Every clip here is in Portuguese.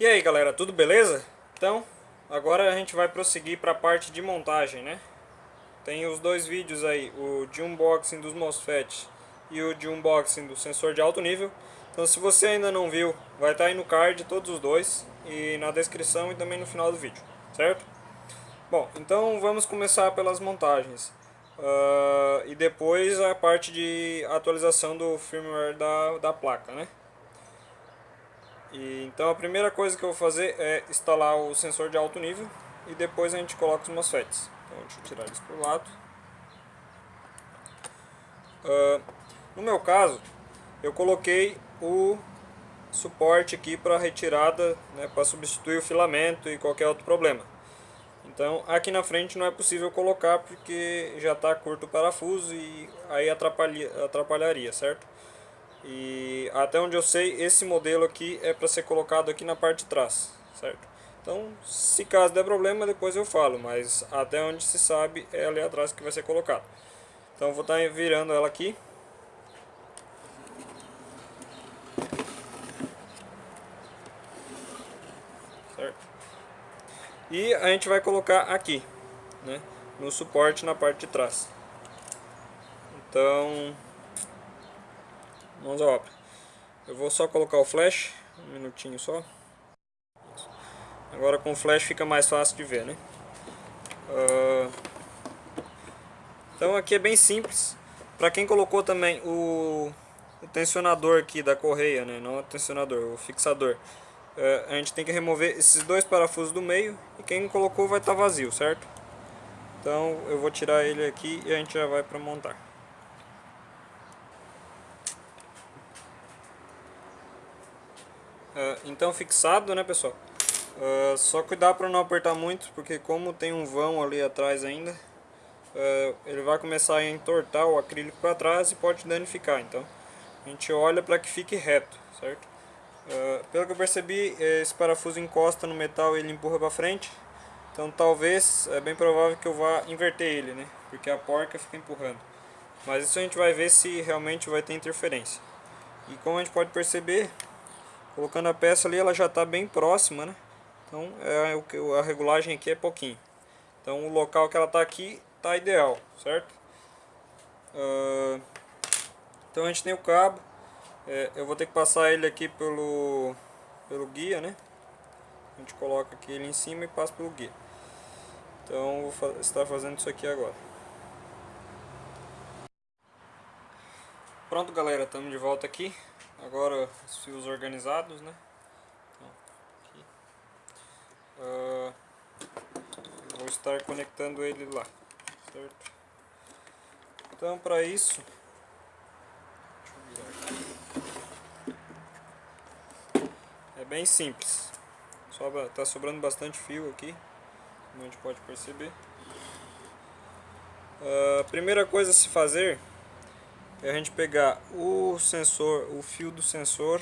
E aí galera, tudo beleza? Então, agora a gente vai prosseguir para a parte de montagem, né? Tem os dois vídeos aí, o de unboxing dos MOSFET e o de unboxing do sensor de alto nível. Então se você ainda não viu, vai estar tá aí no card todos os dois e na descrição e também no final do vídeo, certo? Bom, então vamos começar pelas montagens. Uh, e depois a parte de atualização do firmware da, da placa, né? E, então a primeira coisa que eu vou fazer é instalar o sensor de alto nível e depois a gente coloca os MOSFETs. Então deixa eu tirar eles para o lado. Uh, no meu caso, eu coloquei o suporte aqui para retirada, né, para substituir o filamento e qualquer outro problema. Então aqui na frente não é possível colocar porque já está curto o parafuso e aí atrapalha, atrapalharia, certo? E até onde eu sei, esse modelo aqui é para ser colocado aqui na parte de trás, certo? Então, se caso der problema, depois eu falo, mas até onde se sabe é ali atrás que vai ser colocado. Então, vou estar tá virando ela aqui. Certo? E a gente vai colocar aqui, né? No suporte na parte de trás. Então, mãos à obra. Eu vou só colocar o flash, um minutinho só. Agora com o flash fica mais fácil de ver, né? Uh, então aqui é bem simples. Para quem colocou também o, o, tensionador aqui da correia, né? Não o tensionador, o fixador. Uh, a gente tem que remover esses dois parafusos do meio e quem colocou vai estar tá vazio, certo? Então eu vou tirar ele aqui e a gente já vai para montar. Uh, então fixado, né pessoal? Uh, só cuidar para não apertar muito, porque como tem um vão ali atrás ainda, uh, ele vai começar a entortar o acrílico para trás e pode danificar. Então a gente olha para que fique reto, certo? pelo que eu percebi, esse parafuso encosta no metal e ele empurra para frente. Então talvez, é bem provável que eu vá inverter ele, né? Porque a porca fica empurrando. Mas isso a gente vai ver se realmente vai ter interferência. E como a gente pode perceber, Colocando a peça ali, ela já está bem próxima, né? Então é, o que a regulagem aqui é pouquinho. Então o local que ela está aqui está ideal, certo? Uh, então a gente tem o cabo. É, eu vou ter que passar ele aqui pelo, pelo guia, né? A gente coloca aqui ele em cima e passa pelo guia. Então vou estar fazendo isso aqui agora. Pronto galera, estamos de volta aqui. Agora os fios organizados, né? Então. Uh, vou estar conectando ele lá, certo? Então para isso, é bem simples. Sobra, tá sobrando bastante fio aqui, como a gente pode perceber. Uh, primeira coisa a se fazer é a gente pegar o sensor, o fio do sensor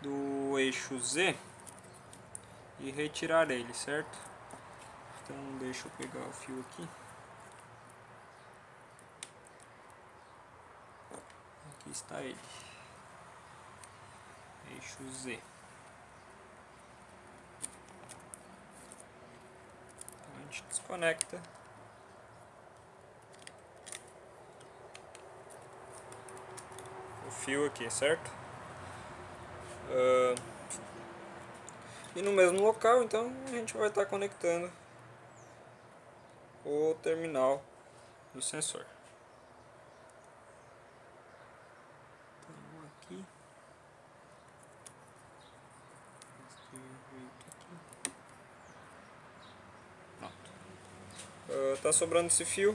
do eixo Z e retirar ele, certo? Então deixa eu pegar o fio aqui. Aqui está ele. Eixo Z. Então a gente desconecta fio aqui, certo? Uh, e no mesmo local, então, a gente vai estar conectando o terminal do sensor. Então, aqui. Uh, tá sobrando esse fio.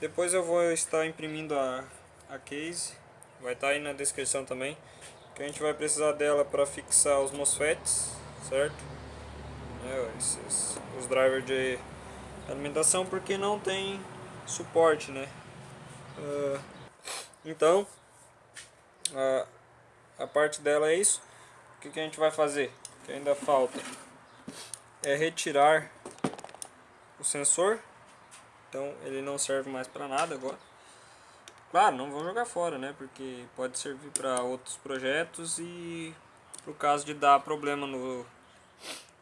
Depois eu vou estar imprimindo a, a case vai estar tá aí na descrição também. Que a gente vai precisar dela para fixar os MOSFETs, certo? É, esses, os drivers de alimentação, porque não tem suporte, né? Uh, então, a, a parte dela é isso. O que, que a gente vai fazer? Que ainda falta é retirar o sensor. Então ele não serve mais para nada agora. Claro, não vão jogar fora, né? Porque pode servir para outros projetos e pro caso de dar problema no,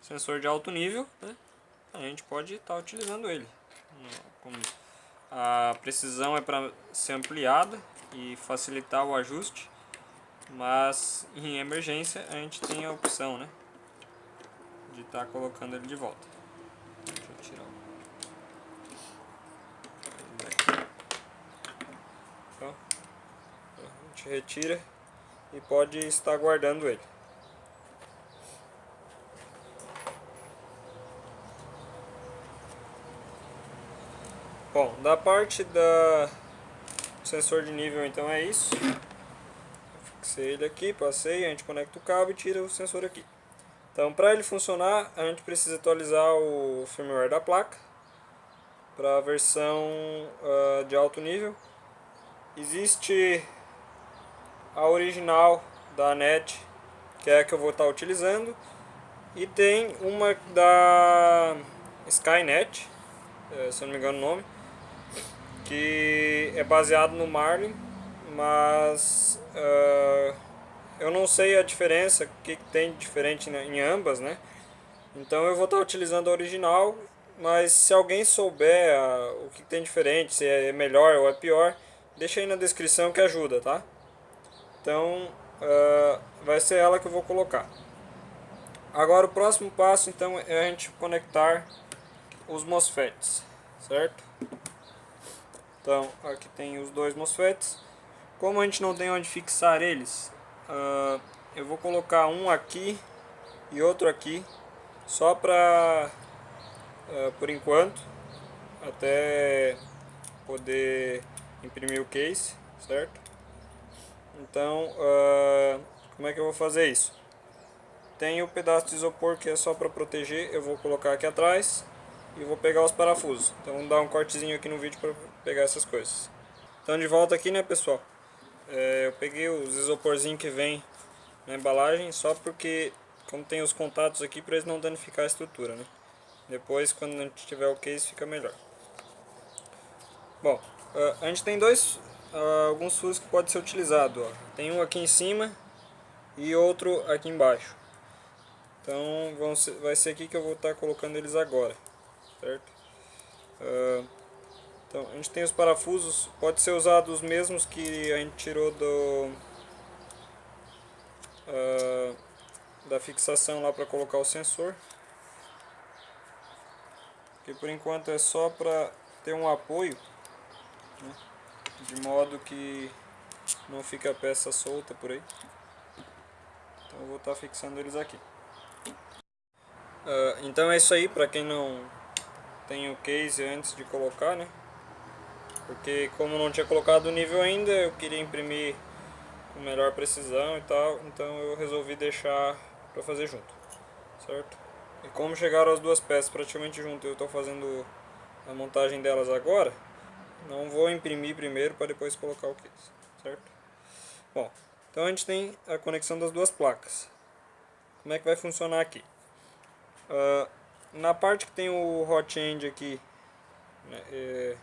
sensor de alto nível, né? a gente pode estar tá utilizando ele. A precisão é para ser ampliada e facilitar o ajuste, mas em emergência a gente tem a opção né, de estar tá colocando ele de volta. Deixa eu tirar o... Então, a gente retira e pode estar guardando ele. Bom, da parte da sensor de nível então é isso. Fixei ele aqui, passei, a gente conecta o cabo e tira o sensor aqui. Então para ele funcionar a gente precisa atualizar o firmware da placa para a versão uh, de alto nível. Existe a original da NET, que é a que eu vou estar utilizando, e tem uma da Skynet, eh, se eu não me engano o nome, que é baseado no Marlin, mas uh, eu não sei a diferença, o que tem de diferente em ambas, né? Então eu vou estar utilizando a original, mas se alguém souber uh, o que tem diferente, se é melhor ou é pior, deixa aí na descrição que ajuda, tá? Então uh, vai ser ela que eu vou colocar. Agora o próximo passo então é a gente conectar os MOSFETs, certo? Então, aqui tem os dois MOSFETs. Como a gente não tem onde fixar eles, uh, eu vou colocar um aqui e outro aqui, só para, uh, por enquanto, até poder imprimir o case, certo? Então, uh, como é que eu vou fazer isso? Tem o pedaço de isopor que é só para proteger, eu vou colocar aqui atrás e vou pegar os parafusos. Então vamos dar um cortezinho aqui no vídeo para pegar essas coisas. Então de volta aqui né pessoal, é, eu peguei os isoporzinhos que vem na embalagem só porque como tem os contatos aqui para eles não danificar a estrutura né. Depois quando a gente tiver o case fica melhor. Bom, a gente tem dois, alguns furos que pode ser utilizado. Ó. Tem um aqui em cima e outro aqui embaixo. Então vão ser, vai ser aqui que eu vou estar colocando eles agora certo? Uh, então, a gente tem os parafusos, pode ser usado os mesmos que a gente tirou do uh, da fixação lá para colocar o sensor. Que por enquanto é só para ter um apoio? De modo que não fica a peça solta por aí. Então eu vou estar tá fixando eles aqui. Uh, então é isso aí, para quem não tem o case antes de colocar, né? Porque como não tinha colocado o nível ainda, eu queria imprimir com melhor precisão e tal, então eu resolvi deixar para fazer junto, certo? E como chegaram as duas peças praticamente juntas, eu estou fazendo a montagem delas agora, não vou imprimir primeiro para depois colocar o case, certo? Bom, então a gente tem a conexão das duas placas. Como é que vai funcionar aqui? Uh, na parte que tem o hot end aqui, né, é,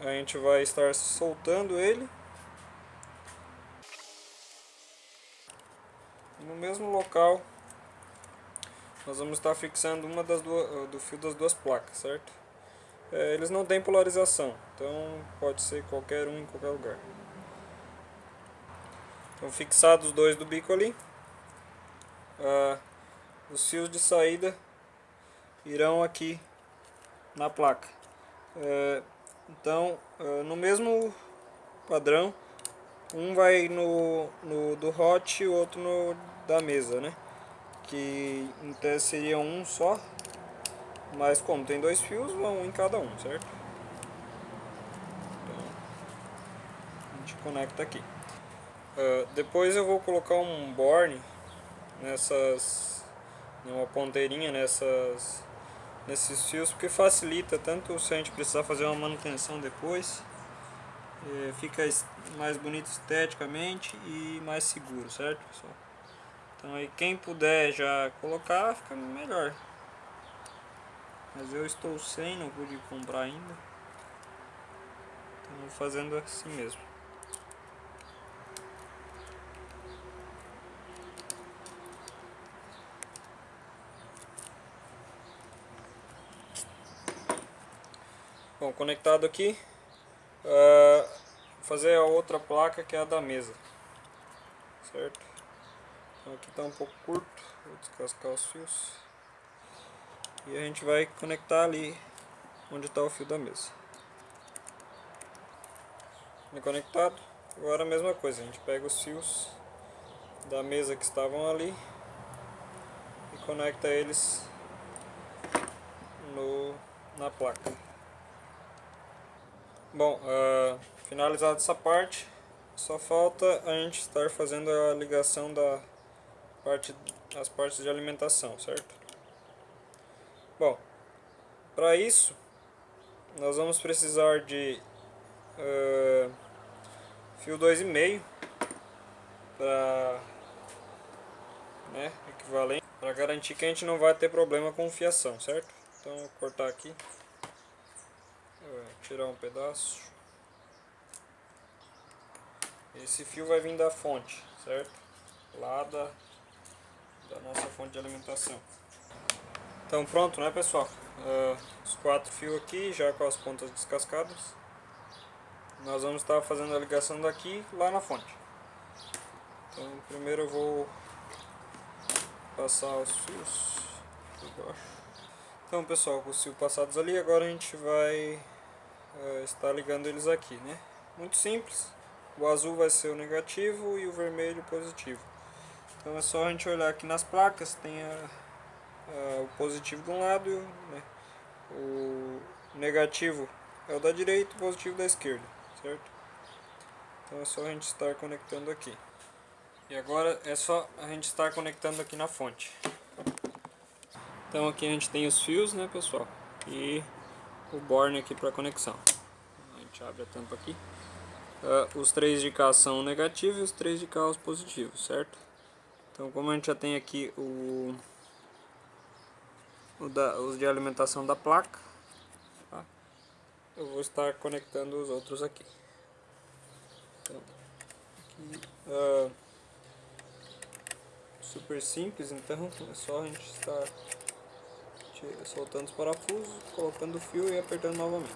a gente vai estar soltando ele. No mesmo local, nós vamos estar fixando uma das duas, do fio das duas placas, certo? É, eles não têm polarização, então pode ser qualquer um em qualquer lugar. Então fixados os dois do bico ali. Ah, os fios de saída irão aqui na placa. É, então, é, no mesmo padrão, um vai no, no do hot e o outro no da mesa, né? Que em tese seria um só, mas como tem dois fios, vão um em cada um, certo? Então, a gente conecta aqui. Uh, depois eu vou colocar um borne nessas uma ponteirinha nessas, nesses fios, porque facilita tanto se a gente precisar fazer uma manutenção depois, é, fica mais bonito esteticamente e mais seguro, certo pessoal? Então aí quem puder já colocar fica melhor. Mas eu estou sem, não pude comprar ainda. Então fazendo assim mesmo. Bom, conectado aqui, uh, vou fazer a outra placa que é a da mesa, certo? Então aqui está um pouco curto, vou descascar os fios e a gente vai conectar ali onde está o fio da mesa. Conectado, agora a mesma coisa, a gente pega os fios da mesa que estavam ali e conecta eles no, na placa. Bom, uh, finalizada essa parte, só falta a gente estar fazendo a ligação da parte, as partes de alimentação, certo? Bom, para isso nós vamos precisar de uh, fio 2,5 para né, equivalente para garantir que a gente não vai ter problema com fiação, certo? Então vou cortar aqui, tirar um pedaço. Esse fio vai vir da fonte, certo? Lá da, da nossa fonte de alimentação. Então pronto, né pessoal? Uh, os quatro fios aqui, já com as pontas descascadas. Nós vamos estar fazendo a ligação daqui lá na fonte. Então primeiro eu vou passar os fios por baixo. Então pessoal, com os fios passados ali, agora a gente vai uh, estar ligando eles aqui, né? Muito simples. O azul vai ser o negativo e o vermelho o positivo. Então é só a gente olhar aqui nas placas, tem a, o positivo de um lado e o, né, o negativo é o da direita o positivo da esquerda, certo? Então é só a gente estar conectando aqui. E agora é só a gente estar conectando aqui na fonte. Então aqui a gente tem os fios, né pessoal? E o borne aqui para conexão. A gente abre a tampa aqui. Uh, os três de cá são negativos e os três de cá os positivos, certo? Então como a gente já tem aqui o, o da, os de alimentação da placa, tá? eu vou estar conectando os outros aqui. Então, aqui uh, super simples, então é só a gente estar soltando os parafusos, colocando o fio e apertando novamente.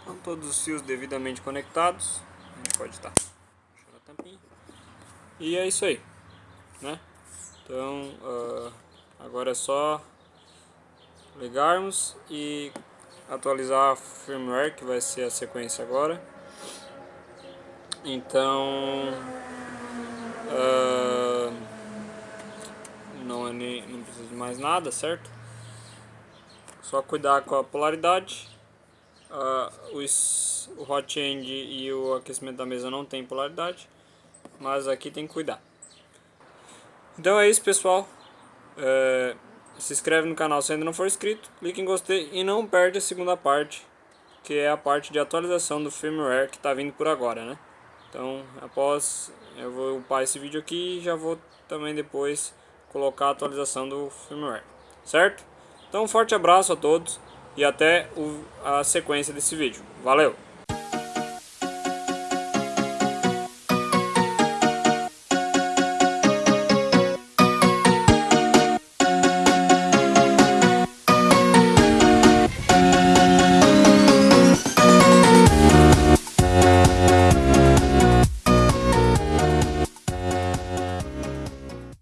Então todos os fios devidamente conectados, a gente pode estar puxando a tampinha. E é isso aí, né? Então uh, agora é só ligarmos e atualizar a firmware que vai ser a sequência agora. Então uh, não, é não precisa de mais nada, certo? Só cuidar com a polaridade. Uh, os, o hot end e o aquecimento da mesa não tem polaridade. Mas aqui tem que cuidar. Então é isso pessoal. É, se inscreve no canal se ainda não for inscrito. Clique em gostei e não perde a segunda parte. Que é a parte de atualização do firmware que está vindo por agora, né? Então após eu vou upar esse vídeo aqui e já vou também depois colocar a atualização do firmware. Certo? Então um forte abraço a todos e até a sequência desse vídeo. Valeu!